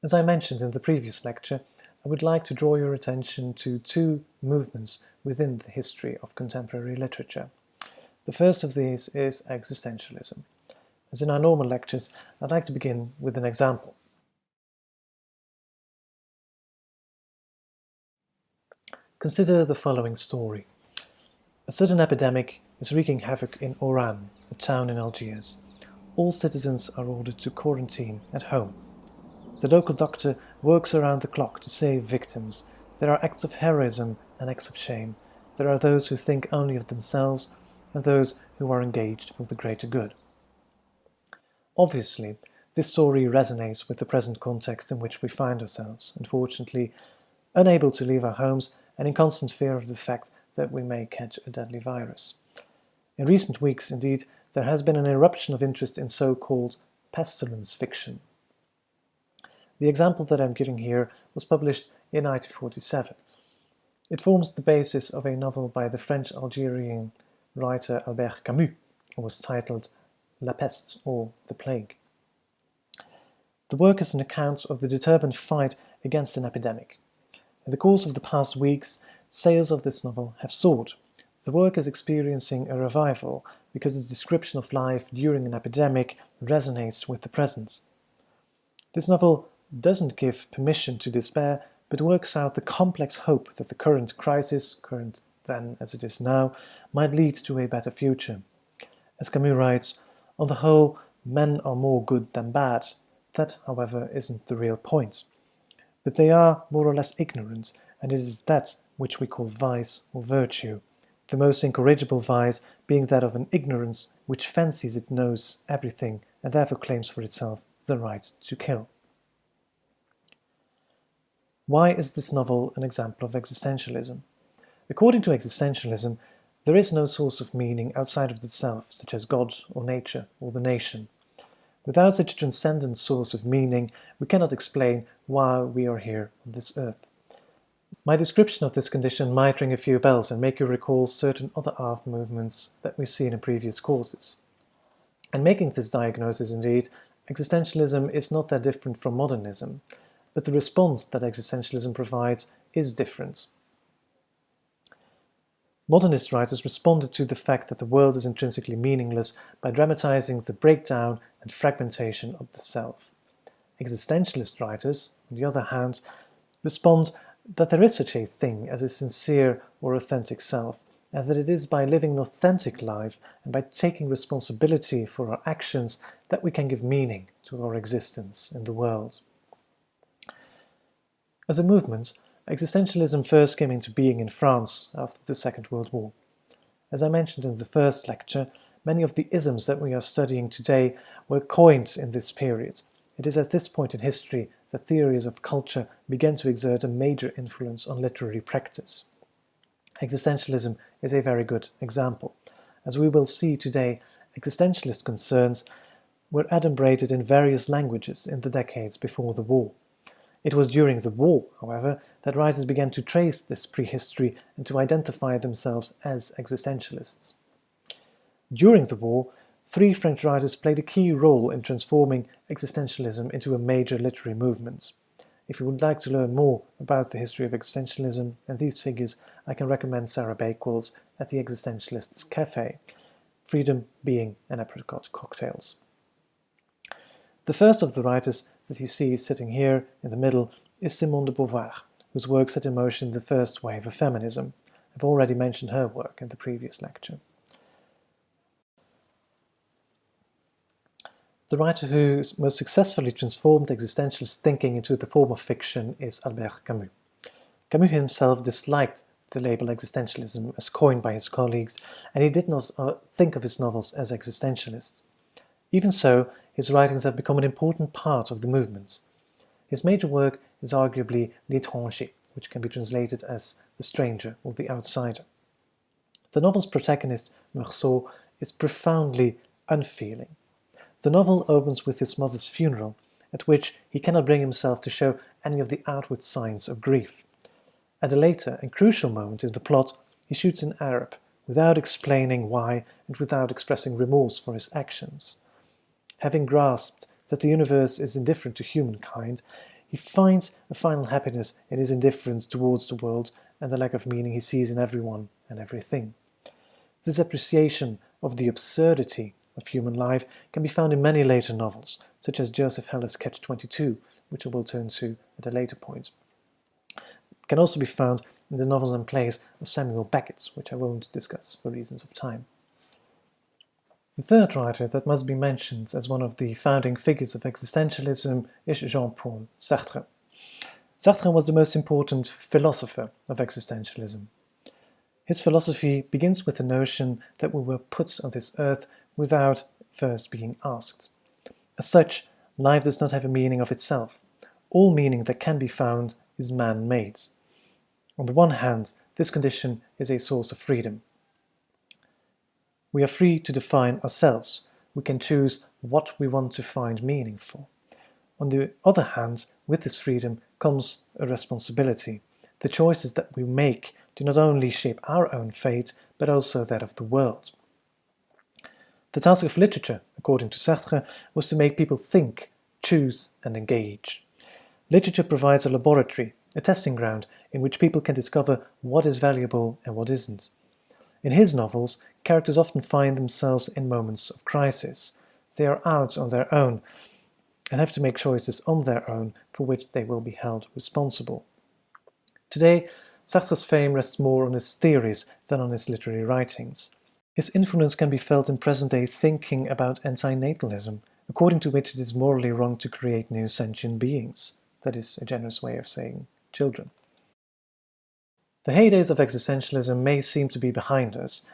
As I mentioned in the previous lecture, I would like to draw your attention to two movements within the history of contemporary literature. The first of these is existentialism. As in our normal lectures, I'd like to begin with an example. Consider the following story. A sudden epidemic is wreaking havoc in Oran, a town in Algiers. All citizens are ordered to quarantine at home. The local doctor works around the clock to save victims. There are acts of heroism and acts of shame. There are those who think only of themselves and those who are engaged for the greater good. Obviously, this story resonates with the present context in which we find ourselves, unfortunately, unable to leave our homes and in constant fear of the fact that we may catch a deadly virus. In recent weeks, indeed, there has been an eruption of interest in so-called pestilence fiction. The example that I'm giving here was published in 1947. It forms the basis of a novel by the French-Algerian writer Albert Camus, and was titled La Peste, or The Plague. The work is an account of the determined fight against an epidemic. In the course of the past weeks, sales of this novel have soared. The work is experiencing a revival because its description of life during an epidemic resonates with the present. This novel doesn't give permission to despair, but works out the complex hope that the current crisis, current then as it is now, might lead to a better future. As Camus writes, on the whole, men are more good than bad. That, however, isn't the real point. But they are more or less ignorant, and it is that which we call vice or virtue. The most incorrigible vice being that of an ignorance which fancies it knows everything and therefore claims for itself the right to kill. Why is this novel an example of existentialism? According to existentialism, there is no source of meaning outside of the self, such as God or nature or the nation. Without such a transcendent source of meaning, we cannot explain why we are here on this earth. My description of this condition might ring a few bells and make you recall certain other art movements that we've seen in previous courses. And making this diagnosis indeed, existentialism is not that different from modernism, but the response that existentialism provides is different. Modernist writers responded to the fact that the world is intrinsically meaningless by dramatizing the breakdown and fragmentation of the self. Existentialist writers, on the other hand, respond that there is such a thing as a sincere or authentic self, and that it is by living an authentic life and by taking responsibility for our actions that we can give meaning to our existence in the world. As a movement, Existentialism first came into being in France after the Second World War. As I mentioned in the first lecture, many of the isms that we are studying today were coined in this period. It is at this point in history that theories of culture began to exert a major influence on literary practice. Existentialism is a very good example. As we will see today, existentialist concerns were adumbrated in various languages in the decades before the war. It was during the war, however, that writers began to trace this prehistory and to identify themselves as existentialists. During the war, three French writers played a key role in transforming existentialism into a major literary movement. If you would like to learn more about the history of existentialism and these figures, I can recommend Sarah Bakewell's At the Existentialists' Cafe, Freedom, Being and Apricot Cocktails. The first of the writers that you see sitting here in the middle is Simone de Beauvoir, whose work set in motion the first wave of feminism. I've already mentioned her work in the previous lecture. The writer who most successfully transformed existentialist thinking into the form of fiction is Albert Camus. Camus himself disliked the label existentialism as coined by his colleagues, and he did not uh, think of his novels as existentialist. Even so, his writings have become an important part of the movement. His major work is arguably L'étranger, which can be translated as the stranger or the outsider. The novel's protagonist, Meursault, is profoundly unfeeling. The novel opens with his mother's funeral, at which he cannot bring himself to show any of the outward signs of grief. At a later and crucial moment in the plot, he shoots an Arab, without explaining why and without expressing remorse for his actions. Having grasped that the universe is indifferent to humankind, He finds a final happiness in his indifference towards the world and the lack of meaning he sees in everyone and everything. This appreciation of the absurdity of human life can be found in many later novels, such as Joseph Heller's Catch-22, which I will turn to at a later point. It can also be found in the novels and plays of Samuel Beckett, which I won't discuss for reasons of time. The third writer that must be mentioned as one of the founding figures of existentialism is Jean-Paul Sartre. Sartre was the most important philosopher of existentialism. His philosophy begins with the notion that we were put on this earth without first being asked. As such, life does not have a meaning of itself. All meaning that can be found is man-made. On the one hand, this condition is a source of freedom. We are free to define ourselves. We can choose what we want to find meaningful. On the other hand, with this freedom comes a responsibility. The choices that we make do not only shape our own fate, but also that of the world. The task of literature, according to Sartre, was to make people think, choose and engage. Literature provides a laboratory, a testing ground, in which people can discover what is valuable and what isn't. In his novels, characters often find themselves in moments of crisis. They are out on their own and have to make choices on their own for which they will be held responsible. Today, Sartre's fame rests more on his theories than on his literary writings. His influence can be felt in present-day thinking about antinatalism, according to which it is morally wrong to create new sentient beings. That is a generous way of saying children. The heydays of existentialism may seem to be behind us.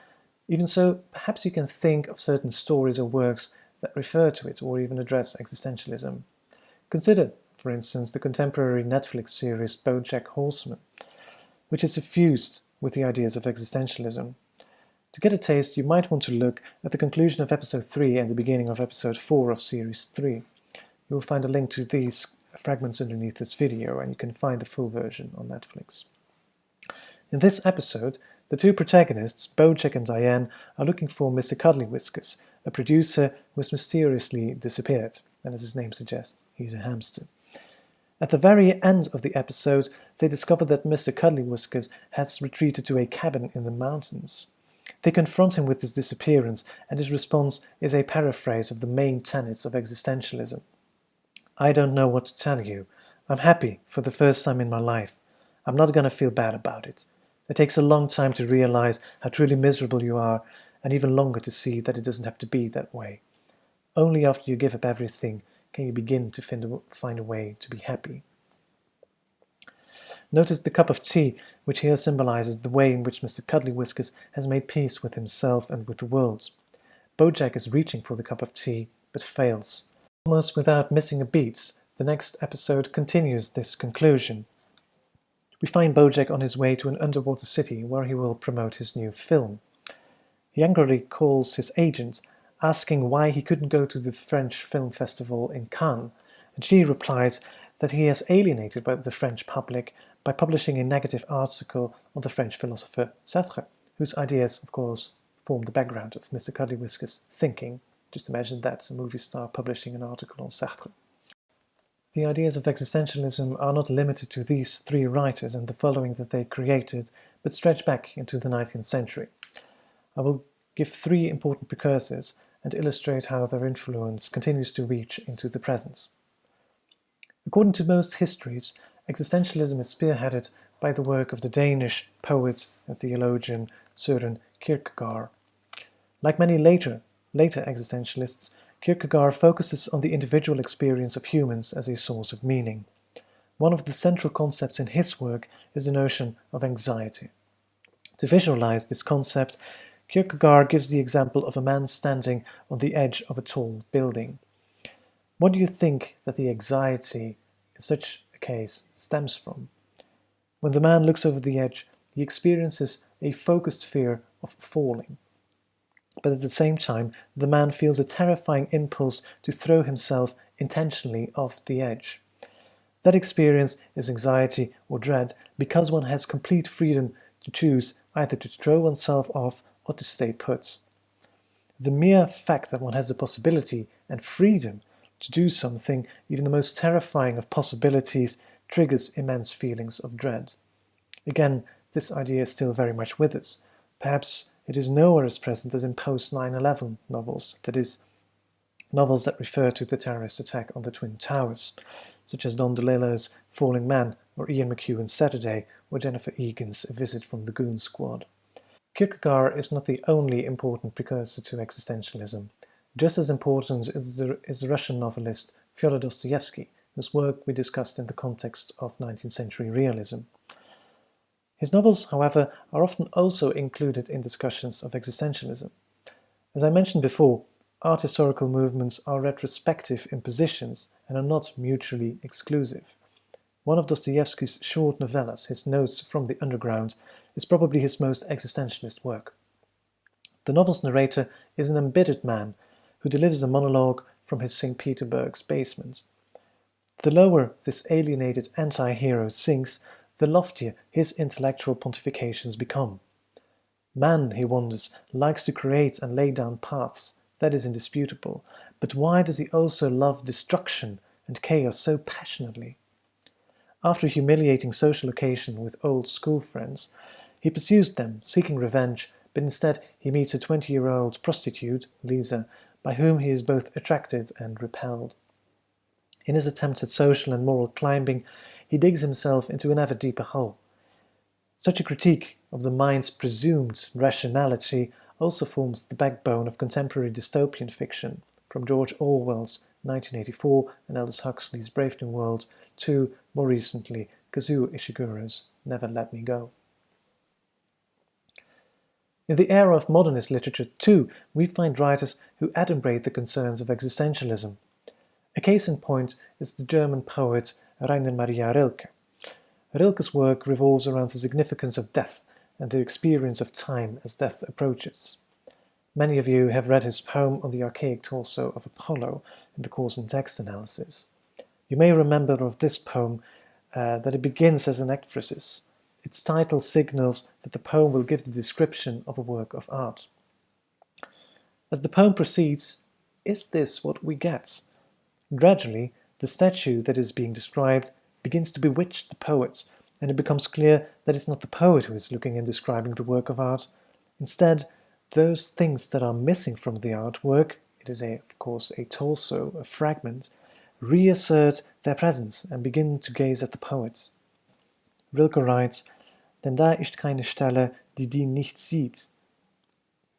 Even so, perhaps you can think of certain stories or works that refer to it or even address existentialism. Consider, for instance, the contemporary Netflix series BoJack Horseman, which is suffused with the ideas of existentialism. To get a taste, you might want to look at the conclusion of episode 3 and the beginning of episode 4 of series 3. You will find a link to these fragments underneath this video and you can find the full version on Netflix. In this episode, the two protagonists, Bojack and Diane, are looking for Mr. Cuddly Whiskers, a producer who has mysteriously disappeared, and as his name suggests, he's a hamster. At the very end of the episode, they discover that Mr. Cuddly Whiskers has retreated to a cabin in the mountains. They confront him with his disappearance, and his response is a paraphrase of the main tenets of existentialism. I don't know what to tell you. I'm happy for the first time in my life. I'm not going to feel bad about it. It takes a long time to realize how truly miserable you are, and even longer to see that it doesn't have to be that way. Only after you give up everything can you begin to find a way to be happy. Notice the cup of tea, which here symbolizes the way in which Mr. Cuddly Whiskers has made peace with himself and with the world. Bojack is reaching for the cup of tea, but fails. Almost without missing a beat, the next episode continues this conclusion. We find Bojack on his way to an underwater city where he will promote his new film. He angrily calls his agent, asking why he couldn't go to the French Film Festival in Cannes, and she replies that he has alienated the French public by publishing a negative article on the French philosopher Sartre, whose ideas, of course, form the background of Mr. Cuddly Whiskers' thinking. Just imagine that, a movie star publishing an article on Sartre. The ideas of existentialism are not limited to these three writers and the following that they created, but stretch back into the 19th century. I will give three important precursors and illustrate how their influence continues to reach into the present. According to most histories, existentialism is spearheaded by the work of the Danish poet and theologian Søren Kierkegaard. Like many later, later existentialists, Kierkegaard focuses on the individual experience of humans as a source of meaning. One of the central concepts in his work is the notion of anxiety. To visualize this concept, Kierkegaard gives the example of a man standing on the edge of a tall building. What do you think that the anxiety in such a case stems from? When the man looks over the edge, he experiences a focused fear of falling. But at the same time, the man feels a terrifying impulse to throw himself intentionally off the edge. That experience is anxiety or dread because one has complete freedom to choose either to throw oneself off or to stay put. The mere fact that one has the possibility and freedom To do something, even the most terrifying of possibilities, triggers immense feelings of dread. Again, this idea is still very much with us. Perhaps it is nowhere as present as in post-9-11 novels, that is, novels that refer to the terrorist attack on the Twin Towers, such as Don DeLillo's Falling Man or Ian McEwan's Saturday or Jennifer Egan's A Visit from the Goon Squad. Kierkegaard is not the only important precursor to existentialism. Just as important is the, is the Russian novelist Fyodor Dostoevsky, whose work we discussed in the context of 19th century realism. His novels, however, are often also included in discussions of existentialism. As I mentioned before, art historical movements are retrospective impositions and are not mutually exclusive. One of Dostoevsky's short novellas, his Notes from the Underground, is probably his most existentialist work. The novel's narrator is an embittered man who delivers a monologue from his St. Petersburg's basement. The lower this alienated anti-hero sinks, the loftier his intellectual pontifications become. Man, he wonders, likes to create and lay down paths, that is indisputable, but why does he also love destruction and chaos so passionately? After a humiliating social occasion with old school friends, he pursues them, seeking revenge, but instead he meets a 20-year-old prostitute, Lisa, by whom he is both attracted and repelled. In his attempts at social and moral climbing, he digs himself into an ever deeper hole. Such a critique of the mind's presumed rationality also forms the backbone of contemporary dystopian fiction, from George Orwell's 1984 and Aldous Huxley's Brave New World to, more recently, Kazuo Ishiguro's Never Let Me Go. In the era of modernist literature, too, we find writers who adumbrate the concerns of existentialism. A case in point is the German poet Rainer Maria Rilke. Rilke's work revolves around the significance of death and the experience of time as death approaches. Many of you have read his poem on the archaic torso of Apollo in the course in text analysis. You may remember of this poem uh, that it begins as an ekphrasis. Its title signals that the poem will give the description of a work of art. As the poem proceeds, is this what we get? Gradually, the statue that is being described begins to bewitch the poet and it becomes clear that it's not the poet who is looking and describing the work of art. Instead, those things that are missing from the artwork, it is a, of course a torso, a fragment, reassert their presence and begin to gaze at the poet. Rilke writes, Denn da ist keine Stelle, die die nicht sieht,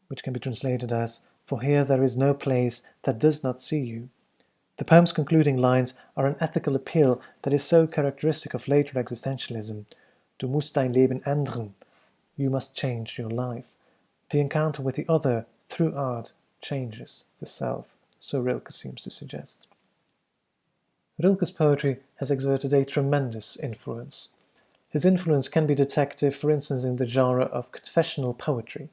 which can be translated as, For here there is no place that does not see you. The poem's concluding lines are an ethical appeal that is so characteristic of later existentialism. Du musst dein Leben ändern. You must change your life. The encounter with the other through art changes the self, so Rilke seems to suggest. Rilke's poetry has exerted a tremendous influence. His influence can be detected, for instance, in the genre of confessional poetry.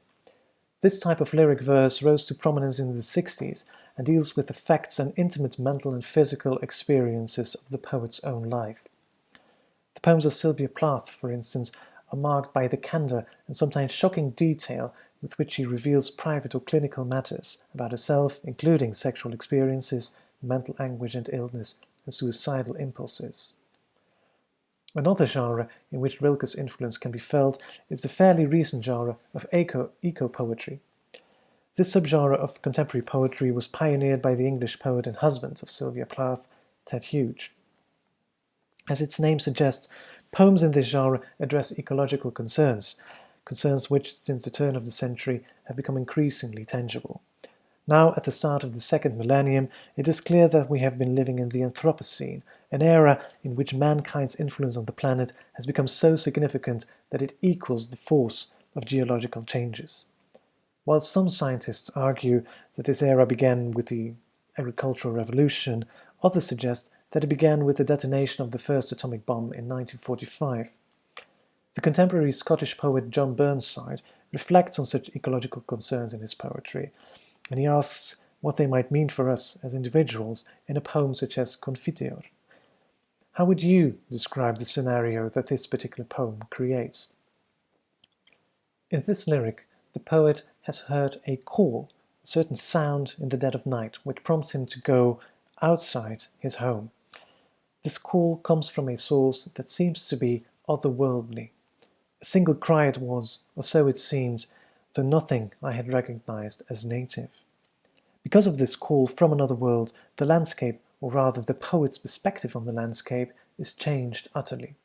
This type of lyric verse rose to prominence in the 60s and deals with the facts and intimate mental and physical experiences of the poet's own life. The poems of Sylvia Plath, for instance, are marked by the candor and sometimes shocking detail with which she reveals private or clinical matters about herself, including sexual experiences, mental anguish and illness, and suicidal impulses. Another genre in which Rilke's influence can be felt is the fairly recent genre of eco-poetry. This subgenre of contemporary poetry was pioneered by the English poet and husband of Sylvia Plath, Ted Hughes. As its name suggests, poems in this genre address ecological concerns, concerns which, since the turn of the century, have become increasingly tangible. Now, at the start of the second millennium, it is clear that we have been living in the Anthropocene, an era in which mankind's influence on the planet has become so significant that it equals the force of geological changes. While some scientists argue that this era began with the agricultural revolution, others suggest that it began with the detonation of the first atomic bomb in 1945. The contemporary Scottish poet John Burnside reflects on such ecological concerns in his poetry, and he asks what they might mean for us as individuals in a poem such as Confiteor. How would you describe the scenario that this particular poem creates? In this lyric, the poet has heard a call, a certain sound in the dead of night, which prompts him to go outside his home. This call comes from a source that seems to be otherworldly. A single cry it was, or so it seemed, though nothing I had recognized as native. Because of this call from another world, the landscape, or rather the poet's perspective on the landscape, is changed utterly.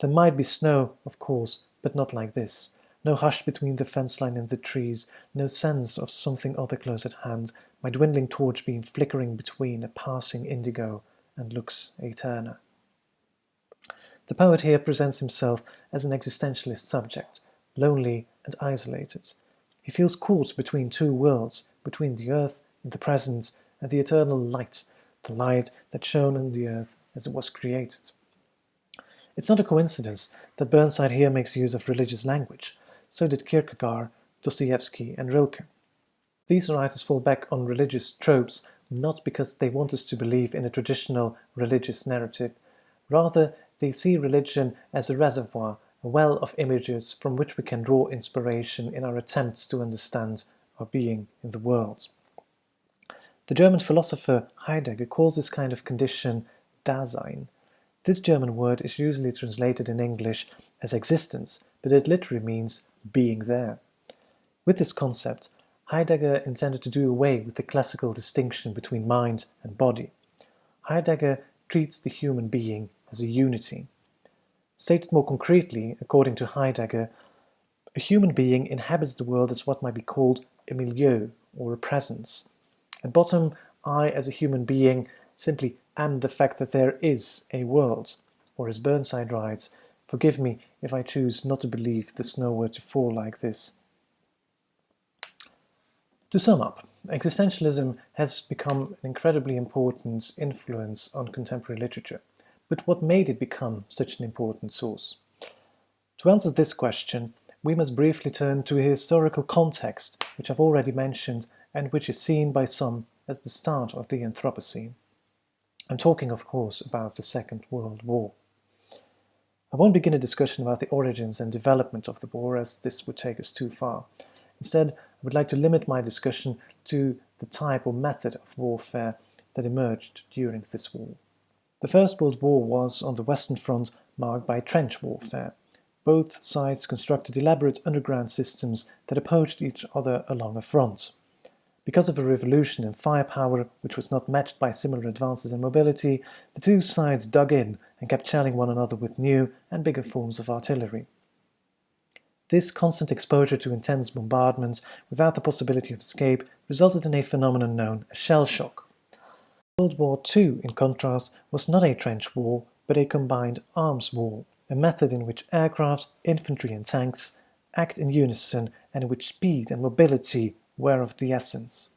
There might be snow, of course, but not like this. No hush between the fence line and the trees, no sense of something other close at hand, my dwindling torch beam flickering between a passing indigo and lux aeterna. The poet here presents himself as an existentialist subject, lonely and isolated. He feels caught between two worlds, between the earth in the present and the eternal light, the light that shone on the earth as it was created. It's not a coincidence that Burnside here makes use of religious language. So did Kierkegaard, Dostoevsky and Rilke. These writers fall back on religious tropes not because they want us to believe in a traditional religious narrative. Rather, they see religion as a reservoir, a well of images from which we can draw inspiration in our attempts to understand our being in the world. The German philosopher Heidegger calls this kind of condition Dasein. This German word is usually translated in English as existence, but it literally means being there. With this concept, Heidegger intended to do away with the classical distinction between mind and body. Heidegger treats the human being as a unity. Stated more concretely, according to Heidegger, a human being inhabits the world as what might be called a milieu, or a presence. At bottom, I, as a human being, simply am the fact that there is a world, or as Burnside writes, forgive me if I choose not to believe the snow were to fall like this. To sum up, existentialism has become an incredibly important influence on contemporary literature. But what made it become such an important source? To answer this question, we must briefly turn to a historical context, which I've already mentioned and which is seen by some as the start of the Anthropocene. I'm talking, of course, about the Second World War. I won't begin a discussion about the origins and development of the war, as this would take us too far. Instead, I would like to limit my discussion to the type or method of warfare that emerged during this war. The First World War was, on the Western Front, marked by trench warfare. Both sides constructed elaborate underground systems that opposed each other along a front. Because of a revolution in firepower which was not matched by similar advances in mobility, the two sides dug in and kept shelling one another with new and bigger forms of artillery. This constant exposure to intense bombardments without the possibility of escape resulted in a phenomenon known as shell shock. World War II, in contrast, was not a trench war, but a combined arms war, a method in which aircraft, infantry and tanks act in unison and in which speed and mobility were of the essence.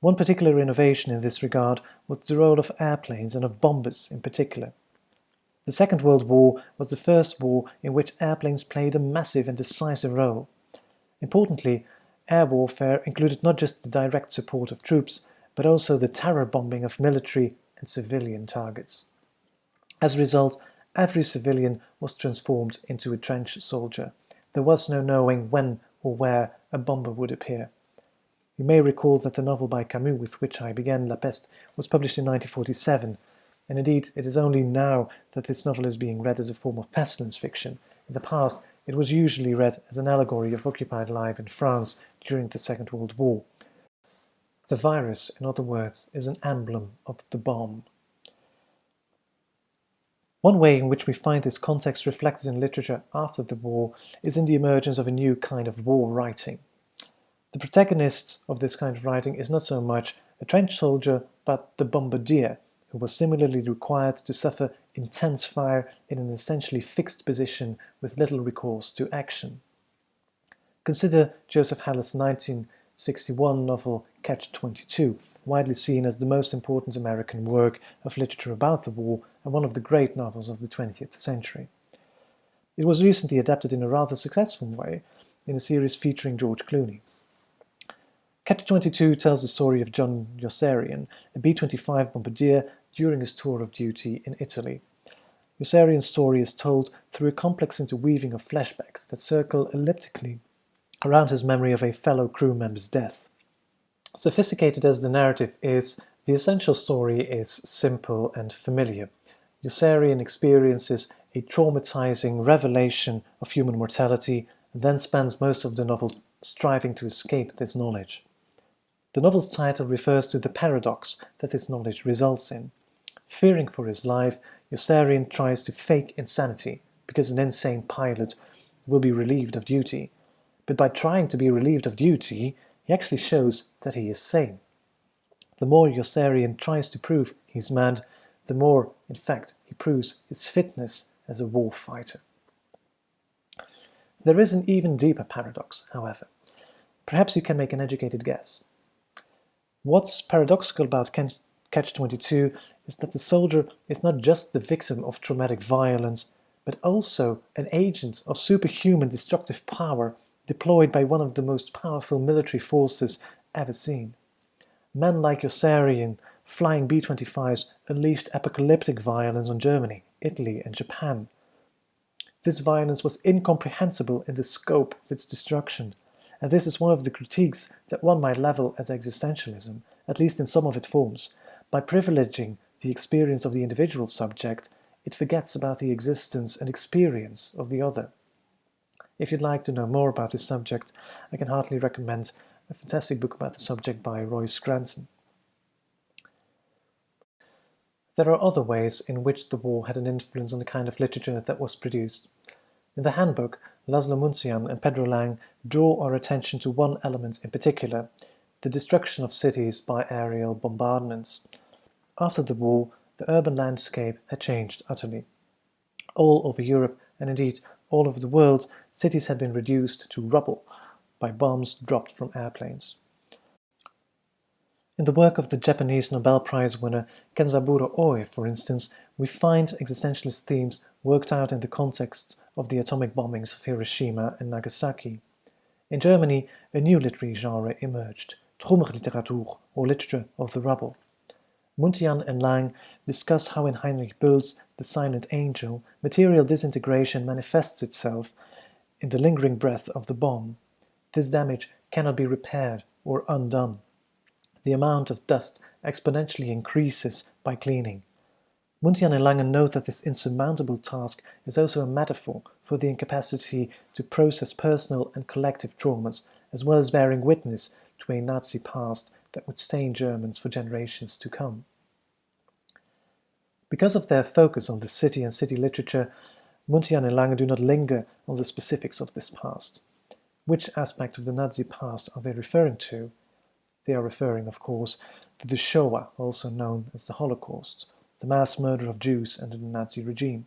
One particular innovation in this regard was the role of airplanes and of bombers in particular. The Second World War was the first war in which airplanes played a massive and decisive role. Importantly, air warfare included not just the direct support of troops, but also the terror bombing of military and civilian targets. As a result, every civilian was transformed into a trench soldier. There was no knowing when or where a bomber would appear. You may recall that the novel by Camus with which I began La Peste was published in 1947, and indeed it is only now that this novel is being read as a form of pestilence fiction. In the past, it was usually read as an allegory of occupied life in France during the Second World War. The virus, in other words, is an emblem of the bomb. One way in which we find this context reflected in literature after the war is in the emergence of a new kind of war writing. The protagonist of this kind of writing is not so much a trench soldier, but the bombardier, who was similarly required to suffer intense fire in an essentially fixed position with little recourse to action. Consider Joseph Heller's 1961 novel Catch-22, widely seen as the most important American work of literature about the war and one of the great novels of the 20th century. It was recently adapted in a rather successful way in a series featuring George Clooney. Catch-22 tells the story of John Yossarian, a B-25 bombardier during his tour of duty in Italy. Yossarian's story is told through a complex interweaving of flashbacks that circle elliptically around his memory of a fellow crew member's death. Sophisticated as the narrative is, The essential story is simple and familiar. Yossarian experiences a traumatizing revelation of human mortality and then spends most of the novel striving to escape this knowledge. The novel's title refers to the paradox that this knowledge results in. Fearing for his life, Yossarian tries to fake insanity because an insane pilot will be relieved of duty. But by trying to be relieved of duty, he actually shows that he is sane. The more Yossarian tries to prove he's mad, the more, in fact, he proves his fitness as a war fighter. There is an even deeper paradox, however. Perhaps you can make an educated guess. What's paradoxical about Catch-22 is that the soldier is not just the victim of traumatic violence, but also an agent of superhuman destructive power deployed by one of the most powerful military forces ever seen. Men like Yossarian flying B-25s unleashed apocalyptic violence on Germany, Italy and Japan. This violence was incomprehensible in the scope of its destruction, and this is one of the critiques that one might level at existentialism, at least in some of its forms. By privileging the experience of the individual subject, it forgets about the existence and experience of the other. If you'd like to know more about this subject, I can heartily recommend a fantastic book about the subject by Roy Scranton. There are other ways in which the war had an influence on the kind of literature that was produced. In the handbook, Laszlo Muntean and Pedro Lang draw our attention to one element in particular, the destruction of cities by aerial bombardments. After the war, the urban landscape had changed utterly. All over Europe, and indeed all over the world, cities had been reduced to rubble by bombs dropped from airplanes. In the work of the Japanese Nobel Prize winner Kenzaburo Oe, for instance, we find existentialist themes worked out in the context of the atomic bombings of Hiroshima and Nagasaki. In Germany, a new literary genre emerged, Trümmerliteratur, or literature of the rubble. Muntean and Lang discuss how in Heinrich Böll's The Silent Angel, material disintegration manifests itself in the lingering breath of the bomb. This damage cannot be repaired or undone the amount of dust exponentially increases by cleaning. Muntean and Langen note that this insurmountable task is also a metaphor for the incapacity to process personal and collective traumas, as well as bearing witness to a Nazi past that would stain Germans for generations to come. Because of their focus on the city and city literature, Muntean and Lange do not linger on the specifics of this past. Which aspect of the Nazi past are they referring to? They are referring, of course, to the Shoah, also known as the Holocaust, the mass murder of Jews under the Nazi regime.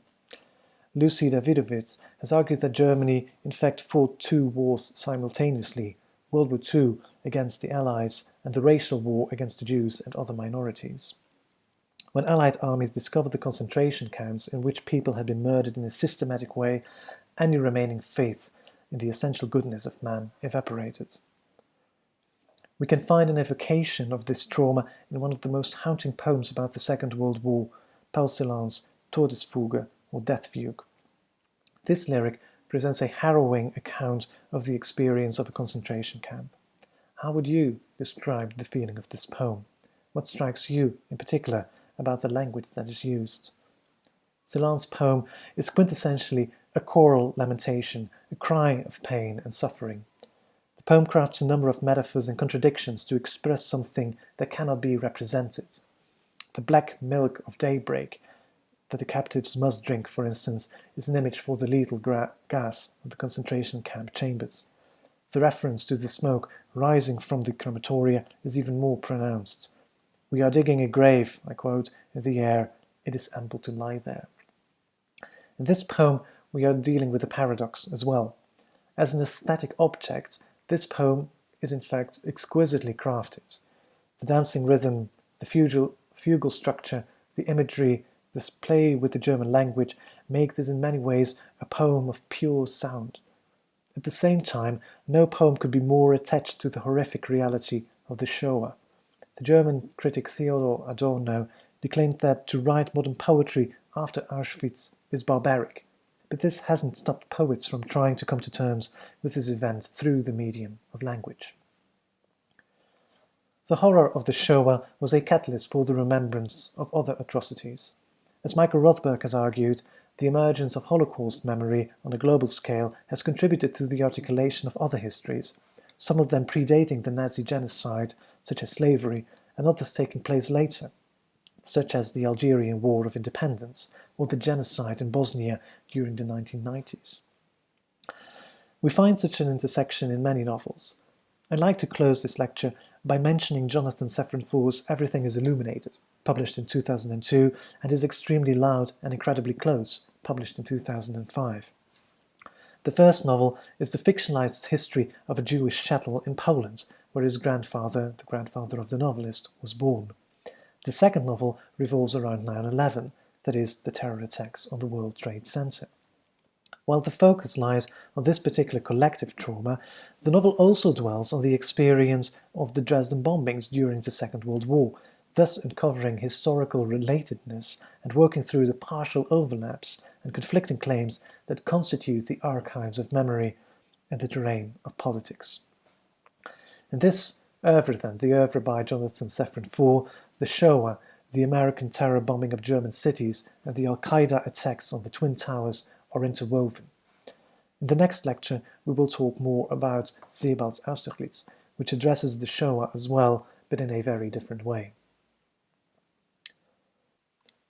Lucy Dawidowicz has argued that Germany in fact fought two wars simultaneously, World War II against the Allies and the racial war against the Jews and other minorities. When Allied armies discovered the concentration camps in which people had been murdered in a systematic way, any remaining faith in the essential goodness of man evaporated. We can find an evocation of this trauma in one of the most haunting poems about the Second World War, Paul Celan's Todesfuge or Death Fugue. This lyric presents a harrowing account of the experience of a concentration camp. How would you describe the feeling of this poem? What strikes you, in particular, about the language that is used? Celan's poem is quintessentially a choral lamentation, a cry of pain and suffering poem crafts a number of metaphors and contradictions to express something that cannot be represented. The black milk of daybreak that the captives must drink, for instance, is an image for the lethal gas of the concentration camp chambers. The reference to the smoke rising from the crematoria is even more pronounced. We are digging a grave, I quote, in the air, it is ample to lie there. In this poem, we are dealing with a paradox as well. As an aesthetic object, this poem is in fact exquisitely crafted. The dancing rhythm, the fugal, fugal structure, the imagery, this play with the German language make this in many ways a poem of pure sound. At the same time, no poem could be more attached to the horrific reality of the Shoah. The German critic Theodor Adorno declaimed that to write modern poetry after Auschwitz is barbaric. But this hasn't stopped poets from trying to come to terms with this event through the medium of language. the horror of the Shoah was a catalyst for the remembrance of other atrocities. As Michael Rothberg has argued, the emergence of Holocaust memory on a global scale has contributed to the articulation of other histories, some of them predating the Nazi genocide, such as slavery, and others taking place later, such as the Algerian War of Independence or the genocide in Bosnia during the 1990s. We find such an intersection in many novels. I'd like to close this lecture by mentioning Jonathan Safran Foer's Everything is Illuminated, published in 2002, and his Extremely Loud and Incredibly Close, published in 2005. The first novel is the fictionalized history of a Jewish shtetl in Poland, where his grandfather, the grandfather of the novelist, was born. The second novel revolves around 9-11, that is, the terror attacks on the World Trade Center. While the focus lies on this particular collective trauma, the novel also dwells on the experience of the Dresden bombings during the Second World War, thus uncovering historical relatedness and working through the partial overlaps and conflicting claims that constitute the archives of memory and the terrain of politics. In this oeuvre then, the oeuvre by Jonathan Safran Foer, the Shoah, the American terror bombing of German cities, and the Al-Qaeda attacks on the Twin Towers are interwoven. In the next lecture, we will talk more about Sebald's Austerlitz, which addresses the Shoah as well, but in a very different way.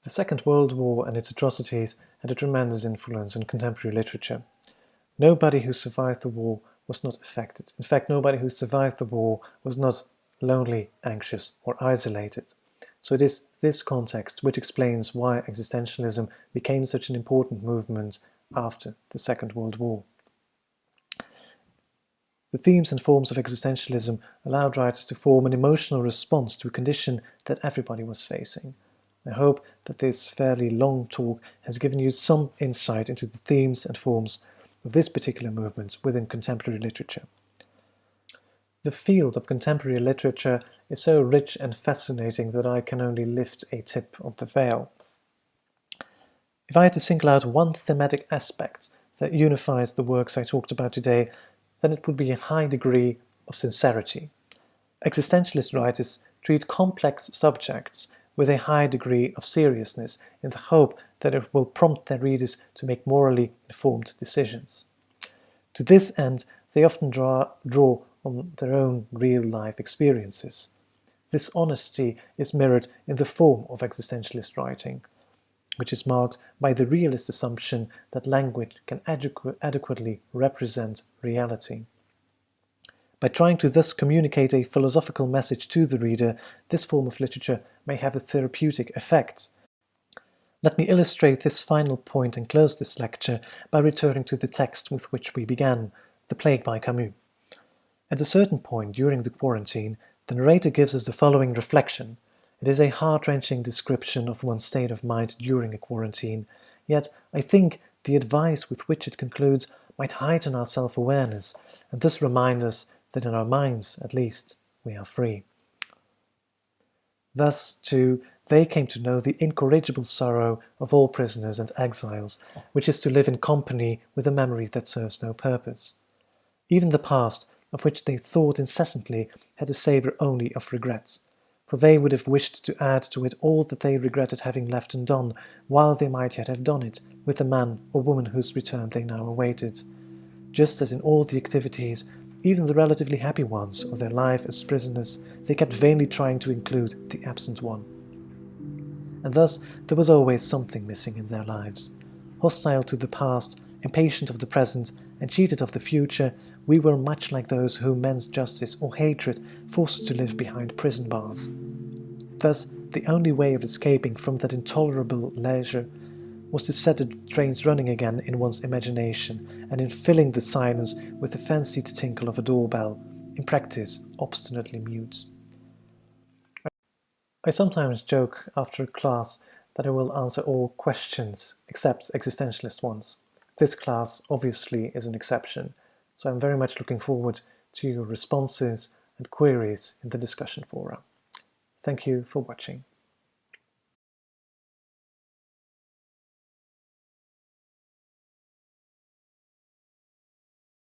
The Second World War and its atrocities had a tremendous influence on contemporary literature. Nobody who survived the war was not affected. In fact, nobody who survived the war was not lonely, anxious, or isolated. So it is this context which explains why existentialism became such an important movement after the Second World War. The themes and forms of existentialism allowed writers to form an emotional response to a condition that everybody was facing. I hope that this fairly long talk has given you some insight into the themes and forms of this particular movement within contemporary literature. The field of contemporary literature is so rich and fascinating that I can only lift a tip of the veil. If I had to single out one thematic aspect that unifies the works I talked about today, then it would be a high degree of sincerity. Existentialist writers treat complex subjects with a high degree of seriousness in the hope that it will prompt their readers to make morally informed decisions. To this end, they often draw, draw on their own real-life experiences. This honesty is mirrored in the form of existentialist writing, which is marked by the realist assumption that language can adequ adequately represent reality. By trying to thus communicate a philosophical message to the reader, this form of literature may have a therapeutic effect. Let me illustrate this final point and close this lecture by returning to the text with which we began, The Plague by Camus. At a certain point during the quarantine, the narrator gives us the following reflection. It is a heart-wrenching description of one's state of mind during a quarantine, yet I think the advice with which it concludes might heighten our self-awareness and thus remind us that in our minds, at least, we are free. Thus, too, they came to know the incorrigible sorrow of all prisoners and exiles, which is to live in company with a memory that serves no purpose. Even the past, of which they thought incessantly, had a savour only of regret, for they would have wished to add to it all that they regretted having left undone, while they might yet have done it, with the man or woman whose return they now awaited. Just as in all the activities even the relatively happy ones of their life as prisoners, they kept vainly trying to include the absent one. And thus there was always something missing in their lives. Hostile to the past, impatient of the present, and cheated of the future, we were much like those whom men's justice or hatred forced to live behind prison bars. Thus, the only way of escaping from that intolerable leisure was to set the trains running again in one's imagination and in filling the silence with the fancied tinkle of a doorbell, in practice obstinately mute. I sometimes joke after a class that I will answer all questions except existentialist ones. This class obviously is an exception, so I'm very much looking forward to your responses and queries in the discussion forum. Thank you for watching.